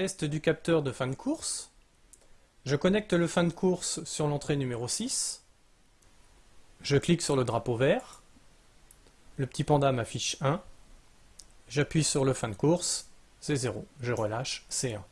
Test du capteur de fin de course. Je connecte le fin de course sur l'entrée numéro 6. Je clique sur le drapeau vert. Le petit panda m'affiche 1. J'appuie sur le fin de course, c'est 0. Je relâche, c'est 1.